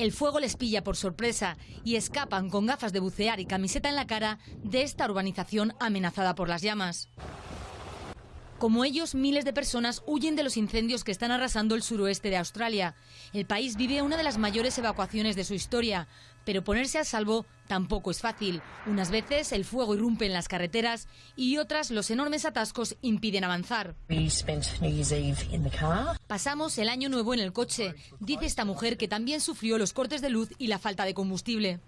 El fuego les pilla por sorpresa y escapan con gafas de bucear y camiseta en la cara de esta urbanización amenazada por las llamas. Como ellos, miles de personas huyen de los incendios que están arrasando el suroeste de Australia. El país vive una de las mayores evacuaciones de su historia, pero ponerse a salvo tampoco es fácil. Unas veces el fuego irrumpe en las carreteras y otras los enormes atascos impiden avanzar. Pasamos el año nuevo en el coche, dice esta mujer que también sufrió los cortes de luz y la falta de combustible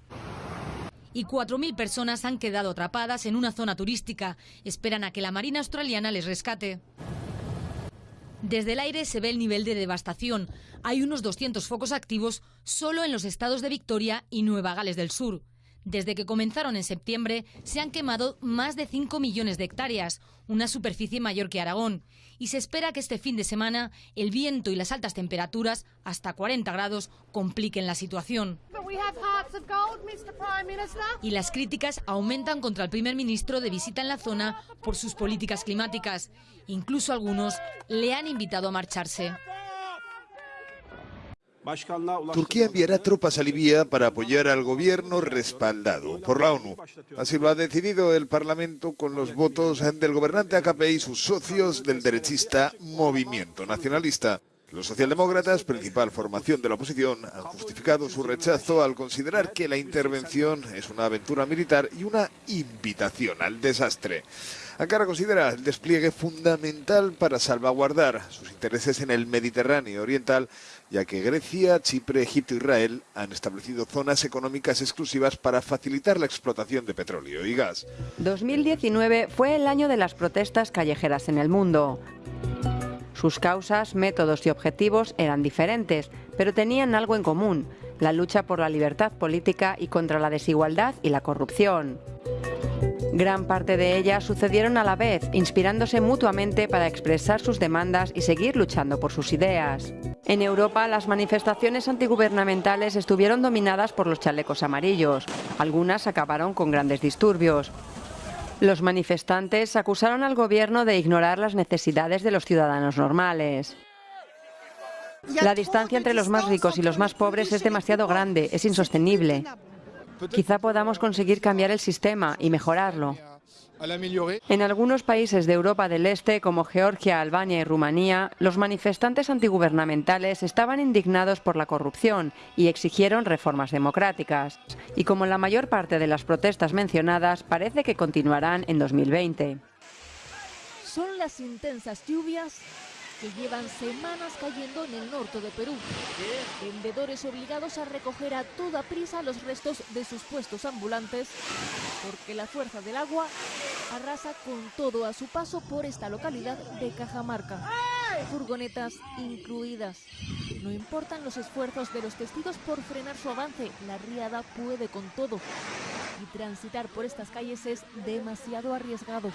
y 4.000 personas han quedado atrapadas en una zona turística. Esperan a que la Marina australiana les rescate. Desde el aire se ve el nivel de devastación. Hay unos 200 focos activos solo en los estados de Victoria y Nueva Gales del Sur. Desde que comenzaron en septiembre, se han quemado más de 5 millones de hectáreas, una superficie mayor que Aragón, y se espera que este fin de semana el viento y las altas temperaturas, hasta 40 grados, compliquen la situación. Y las críticas aumentan contra el primer ministro de visita en la zona por sus políticas climáticas. Incluso algunos le han invitado a marcharse. Turquía enviará tropas a Libia para apoyar al gobierno respaldado por la ONU. Así lo ha decidido el Parlamento con los votos del gobernante AKP y sus socios del derechista Movimiento Nacionalista. Los socialdemócratas, principal formación de la oposición, han justificado su rechazo al considerar que la intervención es una aventura militar y una invitación al desastre. Ankara considera el despliegue fundamental para salvaguardar sus intereses en el Mediterráneo Oriental, ya que Grecia, Chipre, Egipto e Israel han establecido zonas económicas exclusivas para facilitar la explotación de petróleo y gas. 2019 fue el año de las protestas callejeras en el mundo. Sus causas, métodos y objetivos eran diferentes, pero tenían algo en común, la lucha por la libertad política y contra la desigualdad y la corrupción. Gran parte de ellas sucedieron a la vez, inspirándose mutuamente para expresar sus demandas y seguir luchando por sus ideas. En Europa, las manifestaciones antigubernamentales estuvieron dominadas por los chalecos amarillos. Algunas acabaron con grandes disturbios. Los manifestantes acusaron al gobierno de ignorar las necesidades de los ciudadanos normales. La distancia entre los más ricos y los más pobres es demasiado grande, es insostenible. Quizá podamos conseguir cambiar el sistema y mejorarlo. En algunos países de Europa del Este, como Georgia, Albania y Rumanía, los manifestantes antigubernamentales estaban indignados por la corrupción y exigieron reformas democráticas. Y como la mayor parte de las protestas mencionadas, parece que continuarán en 2020. Son las intensas lluvias que llevan semanas cayendo en el norte de Perú. Vendedores obligados a recoger a toda prisa los restos de sus puestos ambulantes porque la fuerza del agua arrasa con todo a su paso por esta localidad de Cajamarca. Furgonetas incluidas. No importan los esfuerzos de los testigos por frenar su avance, la riada puede con todo. Y transitar por estas calles es demasiado arriesgado.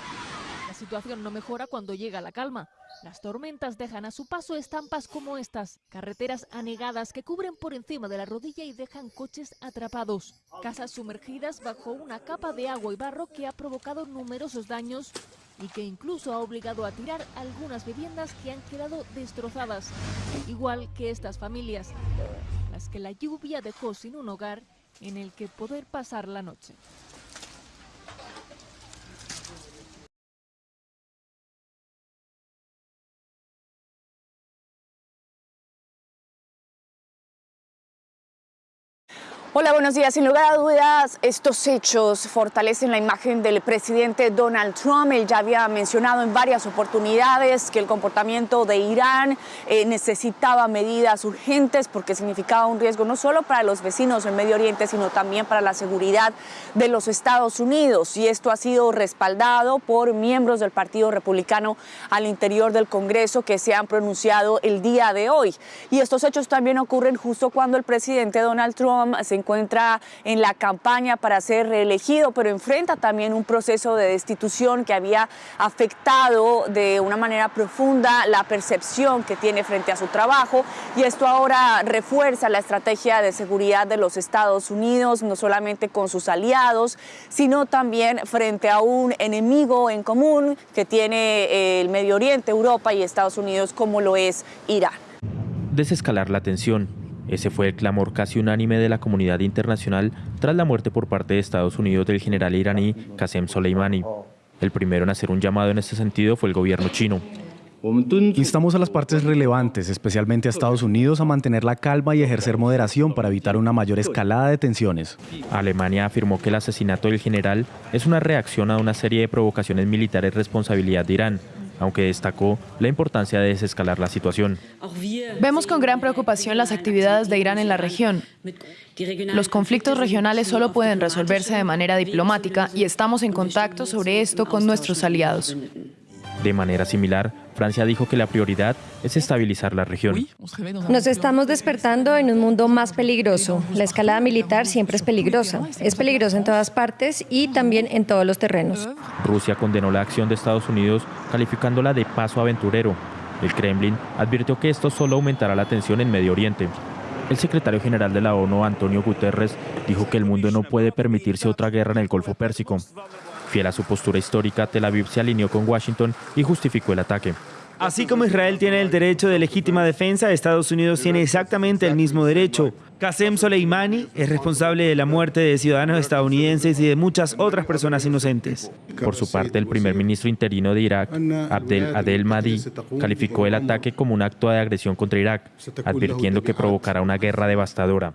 Situación no mejora cuando llega la calma. Las tormentas dejan a su paso estampas como estas, carreteras anegadas que cubren por encima de la rodilla y dejan coches atrapados, casas sumergidas bajo una capa de agua y barro que ha provocado numerosos daños y que incluso ha obligado a tirar algunas viviendas que han quedado destrozadas, igual que estas familias, las que la lluvia dejó sin un hogar en el que poder pasar la noche. Hola, buenos días. Sin lugar a dudas, estos hechos fortalecen la imagen del presidente Donald Trump. Él ya había mencionado en varias oportunidades que el comportamiento de Irán eh, necesitaba medidas urgentes porque significaba un riesgo no solo para los vecinos del Medio Oriente, sino también para la seguridad de los Estados Unidos. Y esto ha sido respaldado por miembros del Partido Republicano al interior del Congreso que se han pronunciado el día de hoy. Y estos hechos también ocurren justo cuando el presidente Donald Trump se encuentra en la campaña para ser reelegido, pero enfrenta también un proceso de destitución que había afectado de una manera profunda la percepción que tiene frente a su trabajo y esto ahora refuerza la estrategia de seguridad de los Estados Unidos, no solamente con sus aliados, sino también frente a un enemigo en común que tiene eh, el Medio Oriente, Europa y Estados Unidos, como lo es Irán. Desescalar la tensión Ese fue el clamor casi unánime de la comunidad internacional tras la muerte por parte de Estados Unidos del general iraní Qasem Soleimani. El primero en hacer un llamado en este sentido fue el gobierno chino. Instamos a las partes relevantes, especialmente a Estados Unidos, a mantener la calma y ejercer moderación para evitar una mayor escalada de tensiones. Alemania afirmó que el asesinato del general es una reacción a una serie de provocaciones militares responsabilidad de Irán, aunque destacó la importancia de desescalar la situación. Vemos con gran preocupación las actividades de Irán en la región. Los conflictos regionales solo pueden resolverse de manera diplomática y estamos en contacto sobre esto con nuestros aliados. De manera similar, Francia dijo que la prioridad es estabilizar la región. Nos estamos despertando en un mundo más peligroso. La escalada militar siempre es peligrosa. Es peligrosa en todas partes y también en todos los terrenos. Rusia condenó la acción de Estados Unidos calificándola de paso aventurero. El Kremlin advirtió que esto solo aumentará la tensión en Medio Oriente. El secretario general de la ONU, Antonio Guterres, dijo que el mundo no puede permitirse otra guerra en el Golfo Pérsico. Fiel a su postura histórica, Tel Aviv se alineó con Washington y justificó el ataque. Así como Israel tiene el derecho de legítima defensa, Estados Unidos tiene exactamente el mismo derecho. Qasem Soleimani es responsable de la muerte de ciudadanos estadounidenses y de muchas otras personas inocentes. Por su parte, el primer ministro interino de Irak, Abdel Adel Mahdi, calificó el ataque como un acto de agresión contra Irak, advirtiendo que provocará una guerra devastadora.